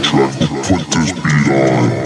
soundtrack to put this beat on.